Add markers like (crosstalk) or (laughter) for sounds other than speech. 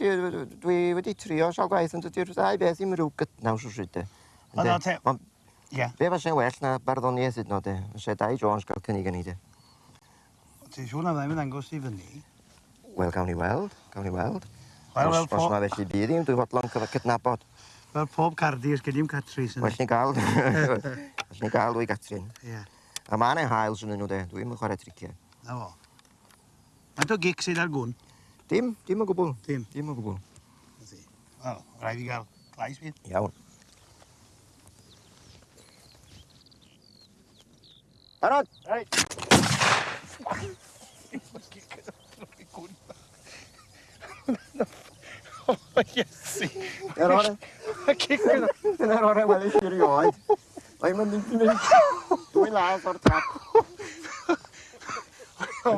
dwi dwi wedi trio sawl gwaith ond dydy'r ddau beth ddim rhyw gydnaws o sydd. E. Ond o te... Ie. Be fase'n well na barddoniaeth hyd nod e? Fyse Dai Jones gael cynnig yn ei de. Ti'n siŵr na ddim yn angos i fyny? Wel, gawn ni weld. Gawn ni weld. Wel, wel, Os mae felly byd i'm, dwi'n fodlon cydnabod. Wel, pob cardi, ys gyda'i'm Catrin. Well ni gael. (laughs) Well ni gael, dwi Catrin. Ie. A mae yna haels yn nhw, de. Dwi'n chwarae triciau. Na fo. Faint o gic sydd ar gwn? Dim, dim o gwbl, Dim. dim o gwbl. Wel, rhaid fi gael glais fi. Iawn. Barod! Reit. O, Iesu. Yr ore, Y cic yn... dyna'r ore weli chi rioed. Mae'n mynd i mynd. Dwi'n laws o'r trap. O,